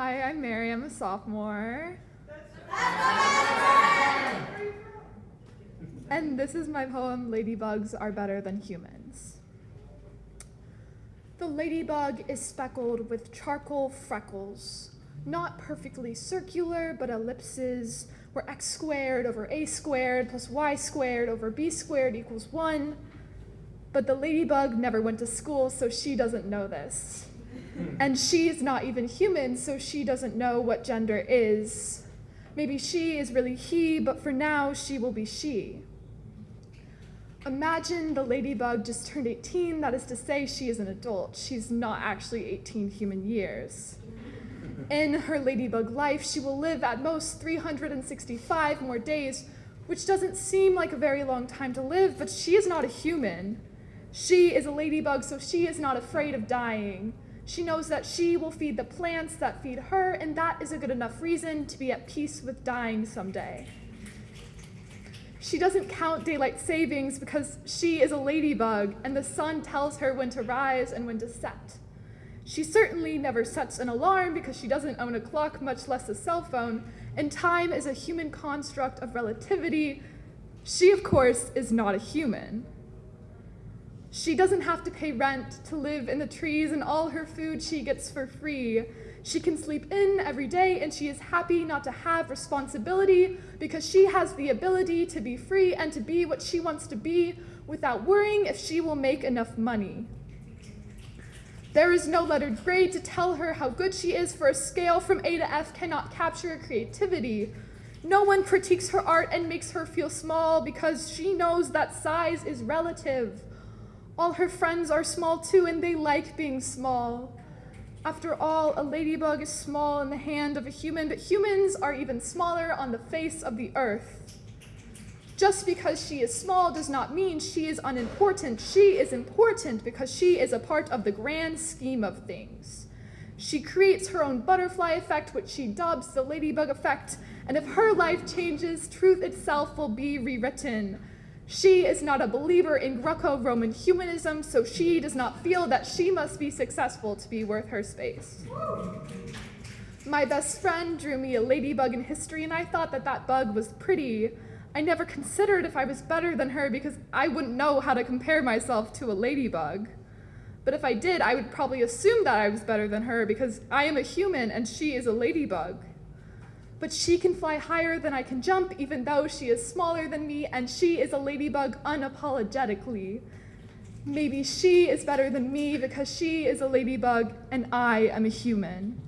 Hi, I'm Mary. I'm a sophomore. And this is my poem, Ladybugs Are Better Than Humans. The ladybug is speckled with charcoal freckles, not perfectly circular, but ellipses where x squared over a squared plus y squared over b squared equals 1. But the ladybug never went to school, so she doesn't know this. Hmm. And she's not even human, so she doesn't know what gender is. Maybe she is really he, but for now she will be she. Imagine the ladybug just turned 18, that is to say, she is an adult. She's not actually 18 human years. In her ladybug life, she will live at most 365 more days, which doesn't seem like a very long time to live, but she is not a human. She is a ladybug, so she is not afraid of dying. She knows that she will feed the plants that feed her, and that is a good enough reason to be at peace with dying someday. She doesn't count daylight savings because she is a ladybug, and the sun tells her when to rise and when to set. She certainly never sets an alarm because she doesn't own a clock, much less a cell phone, and time is a human construct of relativity. She, of course, is not a human. She doesn't have to pay rent to live in the trees, and all her food she gets for free. She can sleep in every day, and she is happy not to have responsibility because she has the ability to be free and to be what she wants to be without worrying if she will make enough money. There is no lettered grade to tell her how good she is, for a scale from A to F cannot capture her creativity. No one critiques her art and makes her feel small because she knows that size is relative. All her friends are small too, and they like being small. After all, a ladybug is small in the hand of a human, but humans are even smaller on the face of the earth. Just because she is small does not mean she is unimportant. She is important because she is a part of the grand scheme of things. She creates her own butterfly effect, which she dubs the ladybug effect, and if her life changes, truth itself will be rewritten. She is not a believer in Greco Roman humanism, so she does not feel that she must be successful to be worth her space. My best friend drew me a ladybug in history, and I thought that that bug was pretty. I never considered if I was better than her because I wouldn't know how to compare myself to a ladybug. But if I did, I would probably assume that I was better than her because I am a human and she is a ladybug. But she can fly higher than I can jump, even though she is smaller than me, and she is a ladybug unapologetically. Maybe she is better than me because she is a ladybug and I am a human.